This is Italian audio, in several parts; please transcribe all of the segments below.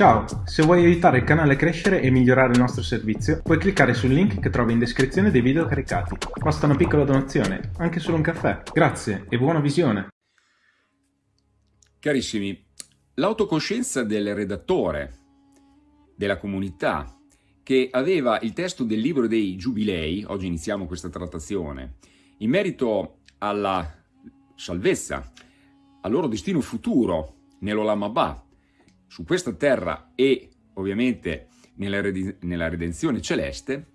Ciao, se vuoi aiutare il canale a crescere e migliorare il nostro servizio, puoi cliccare sul link che trovi in descrizione dei video caricati. Basta una piccola donazione, anche solo un caffè. Grazie e buona visione! Carissimi, l'autocoscienza del redattore, della comunità, che aveva il testo del libro dei Giubilei, oggi iniziamo questa trattazione, in merito alla salvezza, al loro destino futuro nell'Olamabà, su questa terra e ovviamente nella, nella redenzione celeste,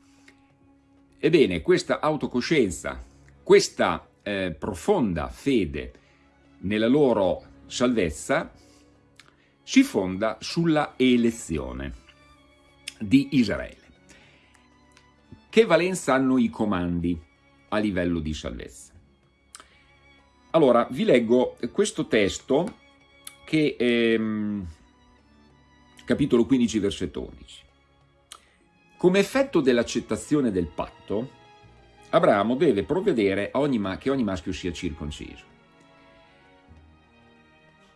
ebbene questa autocoscienza, questa eh, profonda fede nella loro salvezza si fonda sulla elezione di Israele. Che valenza hanno i comandi a livello di salvezza? Allora, vi leggo questo testo che ehm, capitolo 15, versetto 11. Come effetto dell'accettazione del patto, Abramo deve provvedere ogni che ogni maschio sia circonciso.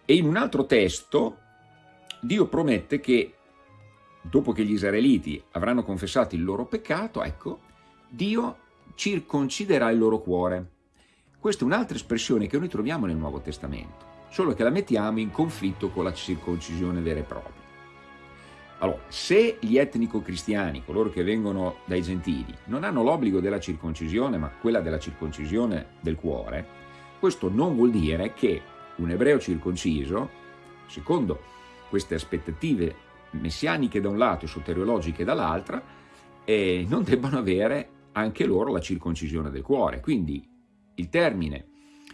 E in un altro testo Dio promette che dopo che gli israeliti avranno confessato il loro peccato, ecco, Dio circonciderà il loro cuore. Questa è un'altra espressione che noi troviamo nel Nuovo Testamento, solo che la mettiamo in conflitto con la circoncisione vera e propria. Allora, se gli etnico-cristiani, coloro che vengono dai gentili, non hanno l'obbligo della circoncisione, ma quella della circoncisione del cuore, questo non vuol dire che un ebreo circonciso, secondo queste aspettative messianiche da un lato e soteriologiche dall'altra, eh, non debbano avere anche loro la circoncisione del cuore. Quindi il termine,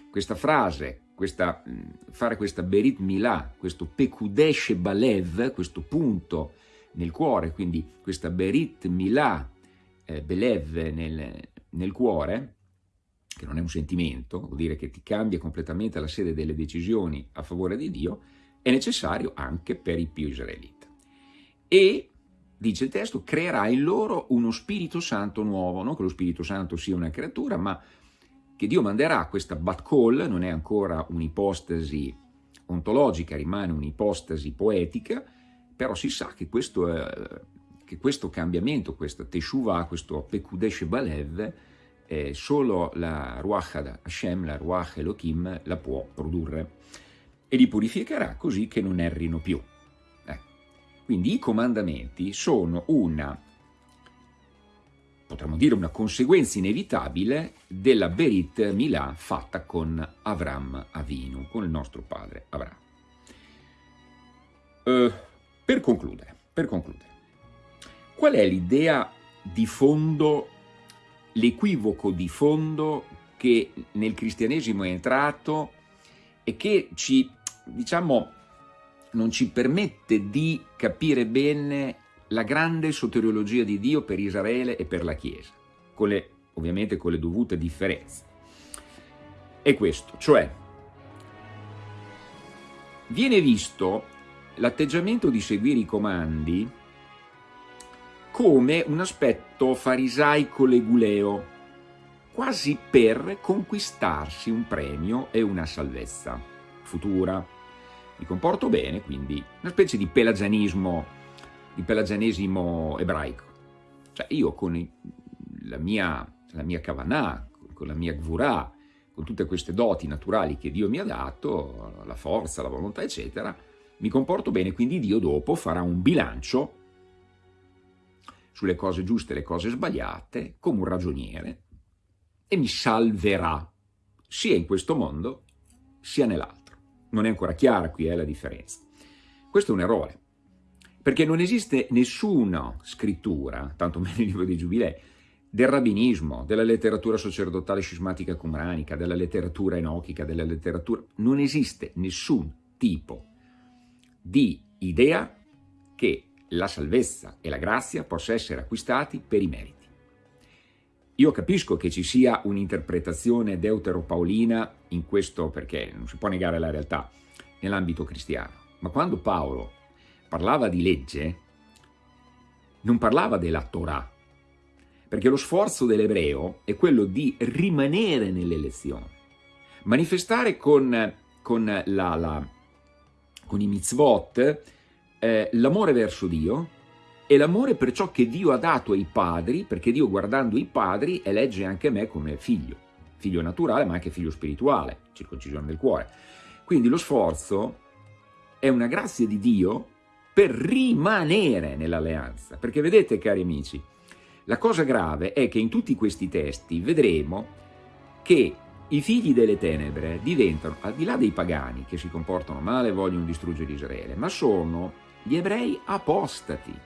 questa frase questa, fare questa Berit Milà, questo Pekudesh Balev, questo punto nel cuore, quindi questa Berit Milà eh, Belev nel, nel cuore, che non è un sentimento, vuol dire che ti cambia completamente la sede delle decisioni a favore di Dio, è necessario anche per i più israeliti. E, dice il testo, creerà in loro uno Spirito Santo nuovo, non che lo Spirito Santo sia una creatura, ma che Dio manderà questa Bat Call, non è ancora un'ipostasi ontologica, rimane un'ipostasi poetica, però si sa che questo, eh, che questo cambiamento, questa Teshuvah, questo Pekudesh Balev, eh, solo la Ruach Hashem, la Ruach Elohim, la può produrre e li purificherà così che non errino più. Eh. Quindi i comandamenti sono una potremmo dire una conseguenza inevitabile della Berit Milà fatta con Avram Avinu, con il nostro padre Avram. Uh, per concludere, per concludere, qual è l'idea di fondo, l'equivoco di fondo che nel cristianesimo è entrato e che ci, diciamo, non ci permette di capire bene la grande soteriologia di Dio per Israele e per la Chiesa, con le, ovviamente con le dovute differenze. È questo, cioè viene visto l'atteggiamento di seguire i comandi come un aspetto farisaico leguleo, quasi per conquistarsi un premio e una salvezza futura. Mi comporto bene, quindi una specie di pelagianismo il pelagianesimo ebraico. Cioè io con la mia, la mia kavanah, con la mia gvurah, con tutte queste doti naturali che Dio mi ha dato, la forza, la volontà, eccetera, mi comporto bene, quindi Dio dopo farà un bilancio sulle cose giuste e le cose sbagliate, come un ragioniere, e mi salverà, sia in questo mondo, sia nell'altro. Non è ancora chiara qui eh, la differenza. Questo è un errore perché non esiste nessuna scrittura, tanto meno il libro dei Giubilei, del rabbinismo, della letteratura sacerdotale scismatica cumranica, della letteratura enochica, della letteratura... Non esiste nessun tipo di idea che la salvezza e la grazia possa essere acquistati per i meriti. Io capisco che ci sia un'interpretazione deuteropaolina in questo, perché non si può negare la realtà, nell'ambito cristiano, ma quando Paolo parlava di legge, non parlava della Torah, perché lo sforzo dell'ebreo è quello di rimanere nell'elezione, manifestare con, con, la, la, con i mitzvot eh, l'amore verso Dio e l'amore per ciò che Dio ha dato ai padri, perché Dio guardando i padri elegge anche me come figlio, figlio naturale ma anche figlio spirituale, circoncisione del cuore. Quindi lo sforzo è una grazia di Dio per rimanere nell'alleanza, perché vedete cari amici, la cosa grave è che in tutti questi testi vedremo che i figli delle tenebre diventano, al di là dei pagani che si comportano male e vogliono distruggere Israele, ma sono gli ebrei apostati.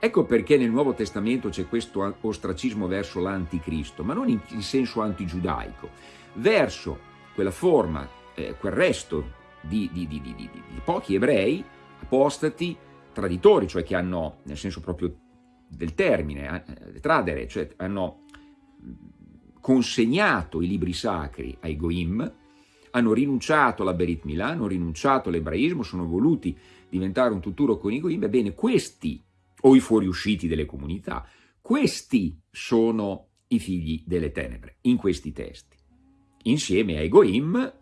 Ecco perché nel Nuovo Testamento c'è questo ostracismo verso l'anticristo, ma non in, senso antigiudaico, verso quella forma, eh, quel resto di, di, di, di, pochi ebrei apostati, traditori, cioè che hanno, nel senso proprio del termine, eh, tradere, cioè hanno consegnato i libri sacri ai Goim, hanno rinunciato alla Berit Milà, hanno rinunciato all'ebraismo, sono voluti diventare un tuturo con i Goim, ebbene questi, o i fuoriusciti delle comunità, questi sono i figli delle tenebre, in questi testi. Insieme ai Goim,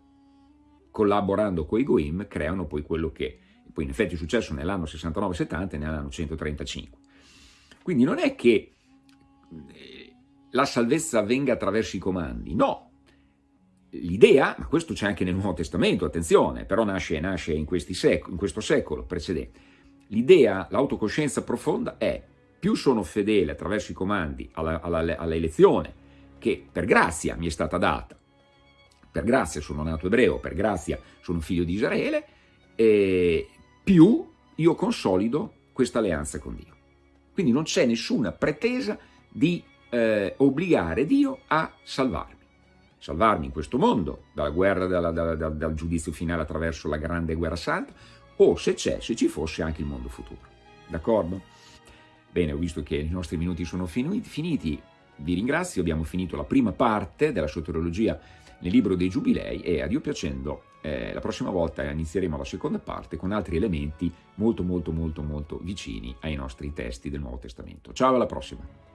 collaborando con i Goim, creano poi quello che poi in effetti è successo nell'anno 69-70 e nell'anno 135. Quindi non è che eh, la salvezza avvenga attraverso i comandi, no. L'idea, ma questo c'è anche nel Nuovo Testamento, attenzione, però nasce, nasce in, sec in questo secolo precedente, l'idea, l'autocoscienza profonda è più sono fedele attraverso i comandi alla elezione che per grazia mi è stata data, per grazia sono nato ebreo, per grazia sono figlio di Israele, e più io consolido questa alleanza con Dio. Quindi non c'è nessuna pretesa di eh, obbligare Dio a salvarmi. Salvarmi in questo mondo, dalla guerra, dalla, dalla, dal, dal giudizio finale attraverso la grande guerra santa, o se c'è, se ci fosse anche il mondo futuro. D'accordo? Bene, ho visto che i nostri minuti sono finiti, vi ringrazio, abbiamo finito la prima parte della soteriologia nel libro dei Giubilei e a Dio piacendo eh, la prossima volta inizieremo la seconda parte con altri elementi molto molto molto molto vicini ai nostri testi del Nuovo Testamento. Ciao, alla prossima!